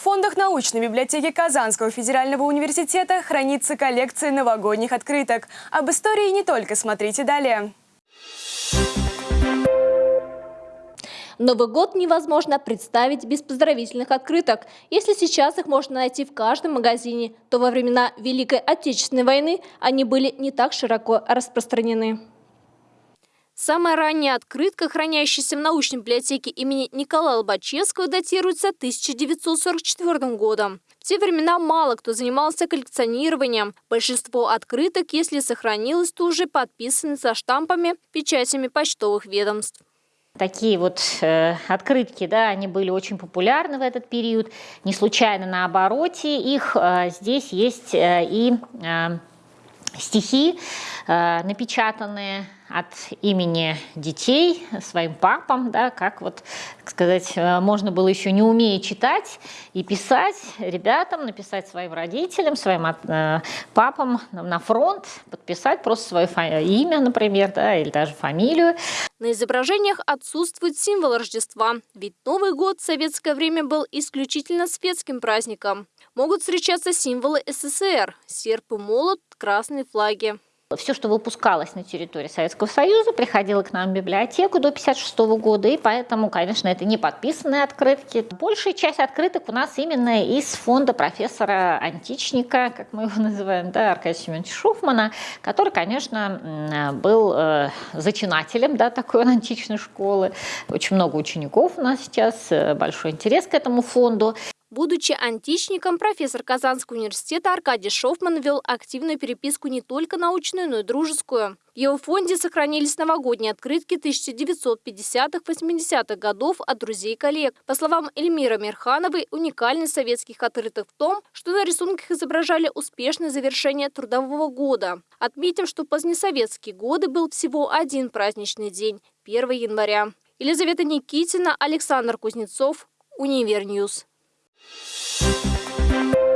В фондах научной библиотеки Казанского федерального университета хранится коллекция новогодних открыток. Об истории не только смотрите далее. Новый год невозможно представить без поздравительных открыток. Если сейчас их можно найти в каждом магазине, то во времена Великой Отечественной войны они были не так широко распространены. Самая ранняя открытка, хранящаяся в научной библиотеке имени Николая Лобачевского, датируется 1944 годом. В те времена мало кто занимался коллекционированием. Большинство открыток, если сохранилось, то уже подписаны со штампами, печатями почтовых ведомств. Такие вот э, открытки, да, они были очень популярны в этот период. Не случайно на обороте их э, здесь есть э, и э, стихи, э, напечатанные от имени детей своим папам, да, как вот, сказать, э, можно было еще не умея читать и писать ребятам, написать своим родителям, своим э, папам на фронт, подписать просто свое имя, например, да, или даже фамилию. На изображениях отсутствует символ Рождества, ведь Новый год в советское время был исключительно светским праздником. Могут встречаться символы СССР – серп и молот, красные флаги. Все, что выпускалось на территории Советского Союза, приходило к нам в библиотеку до 1956 года, и поэтому, конечно, это не подписанные открытки. Большая часть открыток у нас именно из фонда профессора Античника, как мы его называем, да, Аркадия Семеновича Шуфмана, который, конечно, был э, зачинателем да, такой античной школы. Очень много учеников у нас сейчас, э, большой интерес к этому фонду. Будучи античником, профессор Казанского университета Аркадий Шофман вел активную переписку не только научную, но и дружескую. В его фонде сохранились новогодние открытки 1950-80-х годов от друзей и коллег. По словам Эльмира Мирхановой, уникальность советских открыток в том, что на рисунках изображали успешное завершение трудового года. Отметим, что в позднесоветские годы был всего один праздничный день – 1 января. Елизавета Никитина, Александр Кузнецов, Univer News. Thank you.